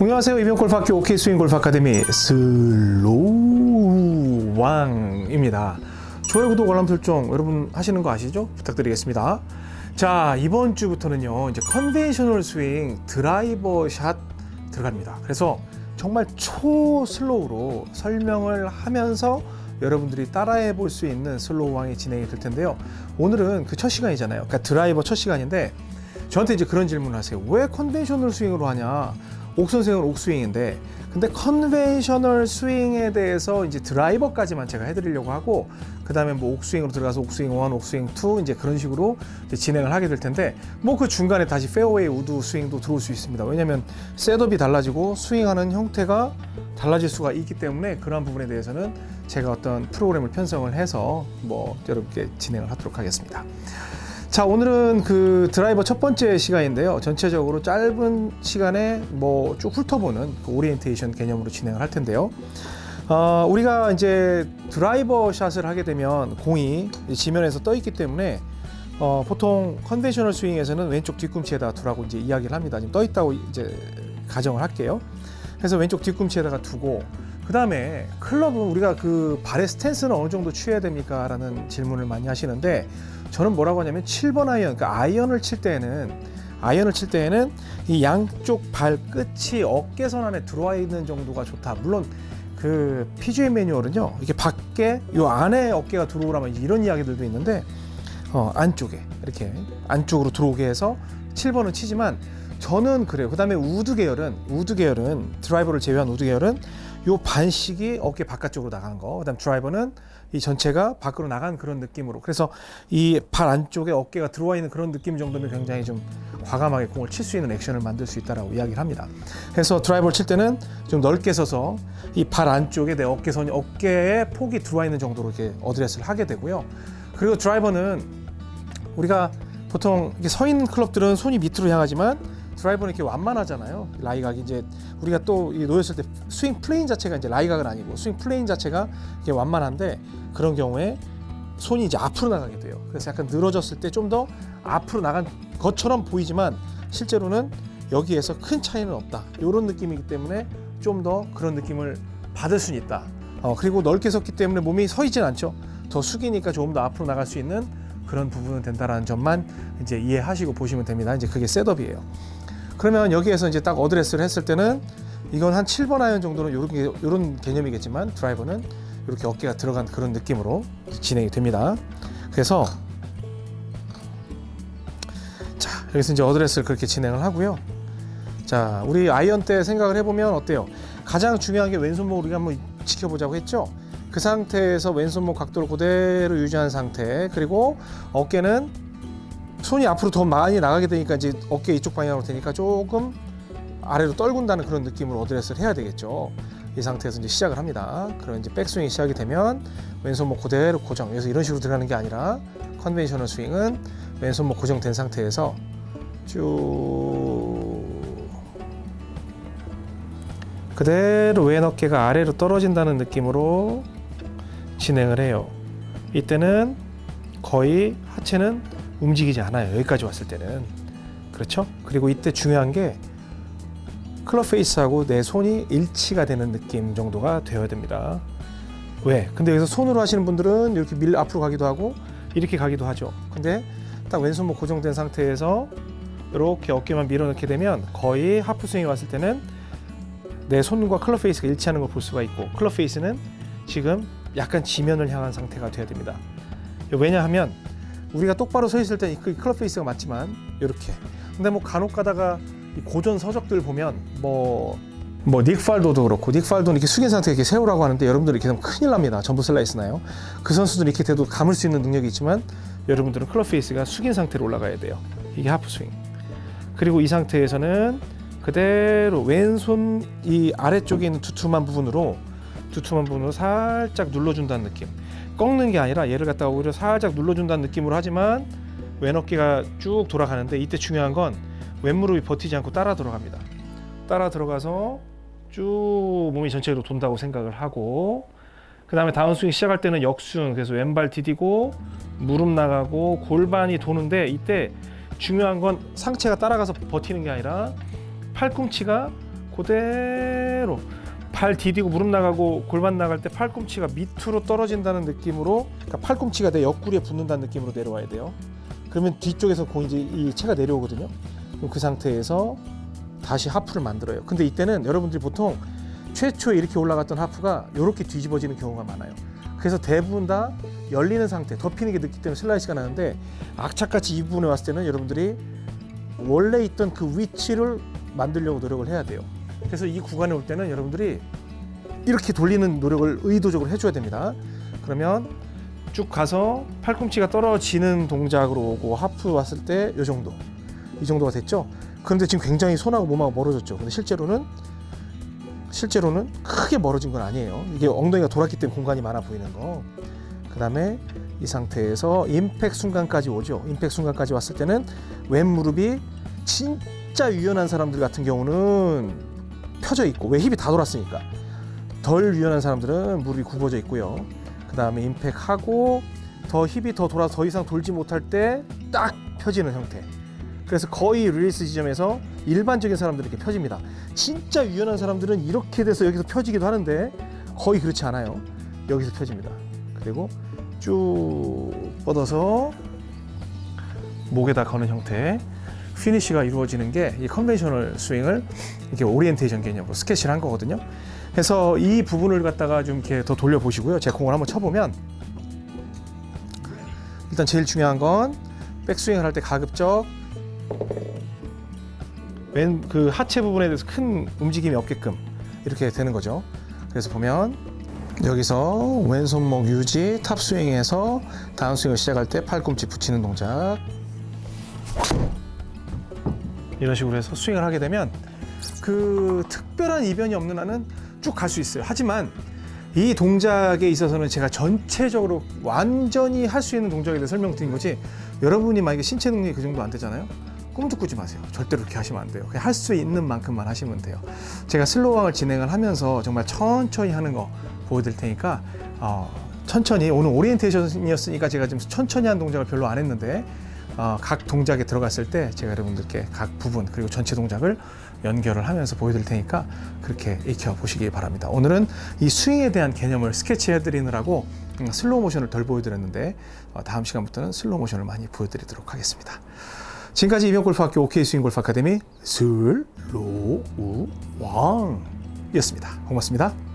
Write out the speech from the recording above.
안녕하세요. 이병옥 골프학교 옥스윙 골프 아카데미 슬로우 왕입니다. 좋아요, 구독, 알람 설정 여러분 하시는 거 아시죠? 부탁드리겠습니다. 자, 이번 주부터는요. 이제 conventional 스윙 드라이버 샷 들어갑니다. 그래서 정말 초 슬로우로 설명을 하면서 여러분들이 따라해 볼 수 있는 슬로우 왕이 진행이 될 텐데요. 오늘은 그 첫 시간이잖아요. 그러니까 드라이버 첫 시간인데 저한테 이제 그런 질문을 하세요. 왜 conventional 스윙으로 하냐? 옥선생은 옥스윙인데 근데 conventional 스윙에 대해서 이제 드라이버까지만 제가 해드리려고 하고 그 다음에 뭐 옥스윙으로 들어가서 옥스윙 1, 옥스윙 2 이제 그런 식으로 이제 진행을 하게 될 텐데 뭐 그 중간에 다시 페어웨이 우드 스윙도 들어올 수 있습니다. 왜냐하면 setup이 달라지고 스윙하는 형태가 달라질 수가 있기 때문에 그러한 부분에 대해서는 제가 어떤 프로그램을 편성을 해서 뭐 여러분께 진행을 하도록 하겠습니다. 자 오늘은 그 드라이버 첫 번째 시간인데요. 전체적으로 짧은 시간에 뭐 쭉 훑어보는 그 오리엔테이션 개념으로 진행을 할 텐데요. 어, 우리가 이제 드라이버 샷을 하게 되면 공이 지면에서 떠 있기 때문에 어, 보통 conventional 스윙에서는 왼쪽 뒤꿈치에다 두라고 이제 이야기를 합니다. 지금 떠 있다고 이제 가정을 할게요. 그래서 왼쪽 뒤꿈치에다가 두고 그 다음에 클럽은 우리가 그 발의 스탠스는 어느 정도 취해야 됩니까? 라는 질문을 많이 하시는데 저는 뭐라고 하냐면 7번 아이언, 그러니까 아이언을 칠 때에는 아이언을 칠 때에는 이 양쪽 발 끝이 어깨선 안에 들어와 있는 정도가 좋다. 물론 그 PGA 매뉴얼은요, 이게 밖에 요 안에 어깨가 들어오라면 이런 이야기들도 있는데 어, 안쪽에 이렇게 안쪽으로 들어오게 해서 7번은 치지만 저는 그래요. 그 다음에 우드 계열은 우드 계열은 드라이버를 제외한 우드 계열은 요 반씩이 어깨 바깥쪽으로 나가는 거. 그다음 드라이버는 이 전체가 밖으로 나간 그런 느낌으로. 그래서 이 발 안쪽에 어깨가 들어와 있는 그런 느낌 정도면 굉장히 좀 과감하게 공을 칠 수 있는 액션을 만들 수 있다라고 이야기를 합니다. 그래서 드라이버를 칠 때는 좀 넓게 서서 이 발 안쪽에 내 어깨선이 어깨에 폭이 들어와 있는 정도로 이렇게 어드레스를 하게 되고요. 그리고 드라이버는 우리가 보통 이렇게 서 있는 클럽들은 손이 밑으로 향하지만 드라이버는 이렇게 완만하잖아요. 라이각이 이제 우리가 또 놓였을 때 스윙 plane 자체가 이제 lie각은 아니고 스윙 plane 자체가 이게 완만한데 그런 경우에 손이 이제 앞으로 나가게 돼요. 그래서 약간 늘어졌을 때 좀 더 앞으로 나간 것처럼 보이지만 실제로는 여기에서 큰 차이는 없다. 이런 느낌이기 때문에 좀 더 그런 느낌을 받을 수는 있다. 어, 그리고 넓게 섰기 때문에 몸이 서 있진 않죠. 더 숙이니까 조금 더 앞으로 나갈 수 있는 그런 부분은 된다라는 점만 이제 이해하시고 보시면 됩니다. 이제 그게 setup이에요. 그러면 여기에서 이제 딱 어드레스를 했을 때는 이건 한 7번 아이언 정도는 요런, 요런 개념이겠지만 드라이버는 이렇게 어깨가 들어간 그런 느낌으로 진행이 됩니다. 그래서 자 여기서 이제 어드레스를 그렇게 진행을 하고요. 자 우리 아이언 때 생각을 해보면 어때요? 가장 중요한 게 왼손목 우리가 한번 지켜보자고 했죠. 그 상태에서 왼손목 각도를 그대로 유지한 상태 그리고 어깨는 손이 앞으로 더 많이 나가게 되니까 이제 어깨 이쪽 방향으로 되니까 조금 아래로 떨군다는 그런 느낌으로 어드레스를 해야 되겠죠. 이 상태에서 이제 시작을 합니다. 그럼 이제 백스윙이 시작이 되면 왼손목 그대로 고정. 그래서 이런 식으로 들어가는 게 아니라 conventional 스윙은 왼손목 고정된 상태에서 쭉 그대로 왼 어깨가 아래로 떨어진다는 느낌으로 진행을 해요. 이때는 거의 하체는 움직이지 않아요. 여기까지 왔을 때는. 그렇죠? 그리고 이때 중요한 게 클럽 페이스하고 내 손이 일치가 되는 느낌 정도가 되어야 됩니다. 왜? 근데 여기서 손으로 하시는 분들은 이렇게 밀 앞으로 가기도 하고 이렇게 가기도 하죠. 근데 딱 왼손목 고정된 상태에서 이렇게 어깨만 밀어넣게 되면 거의 하프 스윙이 왔을 때는 내 손과 클럽 페이스가 일치하는 걸 볼 수가 있고 클럽 페이스는 지금 약간 지면을 향한 상태가 돼야 됩니다. 왜냐하면 우리가 똑바로 서 있을 때 그 클럽 페이스가 맞지만 이렇게 근데 뭐 간혹 가다가 고전 서적들 보면 뭐 뭐 닉 팔도도 그렇고 닉 팔도는 이렇게 숙인 상태 이렇게 세우라고 하는데 여러분들 이렇게 되면 큰일 납니다. 전부 슬라이스 나요. 그 선수들은 이렇게 돼도 감을 수 있는 능력이 있지만 여러분들은 클럽 페이스가 숙인 상태로 올라가야 돼요. 이게 하프 스윙. 그리고 이 상태에서는 그대로 왼손 이 아래쪽에 있는 두툼한 부분으로 두툼한 부분으로 살짝 눌러준다는 느낌. 꺾는 게 아니라 얘를 갖다가 오히려 살짝 눌러준다는 느낌으로 하지만 왼 어깨가 쭉 돌아가는데 이때 중요한 건 왼무릎이 버티지 않고 따라 들어갑니다. 따라 들어가서 쭉 몸이 전체로 돈다고 생각을 하고 그 다음에 다운스윙 시작할 때는 역순 그래서 왼발 디디고 무릎 나가고 골반이 도는데 이때 중요한 건 상체가 따라가서 버티는 게 아니라 팔꿈치가 그대로 발 디디고 무릎 나가고 골반 나갈 때 팔꿈치가 밑으로 떨어진다는 느낌으로 그러니까 팔꿈치가 내 옆구리에 붙는다는 느낌으로 내려와야 돼요. 그러면 뒤쪽에서 공이 이제 이 채가 내려오거든요. 그 상태에서 다시 하프를 만들어요. 근데 이때는 여러분들이 보통 최초에 이렇게 올라갔던 하프가 이렇게 뒤집어지는 경우가 많아요. 그래서 대부분 다 열리는 상태, 덮이는 게 늦기 때문에 슬라이스가 나는데 악착같이 이 부분에 왔을 때는 여러분들이 원래 있던 그 위치를 만들려고 노력을 해야 돼요. 그래서 이 구간에 올 때는 여러분들이 이렇게 돌리는 노력을 의도적으로 해줘야 됩니다. 그러면 쭉 가서 팔꿈치가 떨어지는 동작으로 오고 하프 왔을 때 이 정도, 이 정도가 됐죠. 그런데 지금 굉장히 손하고 몸하고 멀어졌죠. 근데 실제로는 실제로는 크게 멀어진 건 아니에요. 이게 엉덩이가 돌았기 때문에 공간이 많아 보이는 거. 그 다음에 이 상태에서 임팩 순간까지 오죠. 임팩 순간까지 왔을 때는 왼 무릎이 진짜 유연한 사람들 같은 경우는 펴져 있고 왜 hip이 다 돌았으니까 덜 유연한 사람들은 무릎이 굽어져 있고요. 그 다음에 임팩하고 더 hip이 더 돌아 더 이상 돌지 못할 때 딱 펴지는 형태. 그래서 거의 릴리스 지점에서 일반적인 사람들은 이렇게 펴집니다. 진짜 유연한 사람들은 이렇게 돼서 여기서 펴지기도 하는데 거의 그렇지 않아요. 여기서 펴집니다. 그리고 쭉 뻗어서 목에다 거는 형태 피니쉬가 이루어지는 게 이 conventional 스윙을 이렇게 오리엔테이션 개념으로 스케치를 한 거거든요. 그래서 이 부분을 갖다가 좀 이렇게 더 돌려 보시고요. 제 공을 한번 쳐보면 일단 제일 중요한 건 백스윙을 할 때 가급적 왼 그 하체 부분에 대해서 큰 움직임이 없게끔 이렇게 되는 거죠. 그래서 보면 여기서 왼손목 유지 탑 스윙에서 다운 스윙을 시작할 때 팔꿈치 붙이는 동작 이런 식으로 해서 스윙을 하게 되면 그 특별한 이변이 없는 한은 쭉 갈 수 있어요. 하지만 이 동작에 있어서는 제가 전체적으로 완전히 할 수 있는 동작에 대해 설명드린 거지 여러분이 만약에 신체 능력이 그 정도 안 되잖아요. 꿈도 꾸지 마세요. 절대로 그렇게 하시면 안 돼요. 그냥 할 수 있는 만큼만 하시면 돼요. 제가 슬로우왕을 진행을 하면서 정말 천천히 하는 거 보여드릴 테니까 어, 천천히 오늘 오리엔테이션이었으니까 제가 지금 천천히 한 동작을 별로 안 했는데 어, 각 동작에 들어갔을 때 제가 여러분들께 각 부분 그리고 전체 동작을 연결을 하면서 보여드릴 테니까 그렇게 익혀 보시기 바랍니다. 오늘은 이 스윙에 대한 개념을 스케치해 드리느라고 음, 슬로우 모션을 덜 보여드렸는데 어, 다음 시간부터는 슬로우 모션을 많이 보여드리도록 하겠습니다. 지금까지 이병골프학교 OK 스윙 골프 아카데미 슬로우 왕이었습니다. 고맙습니다.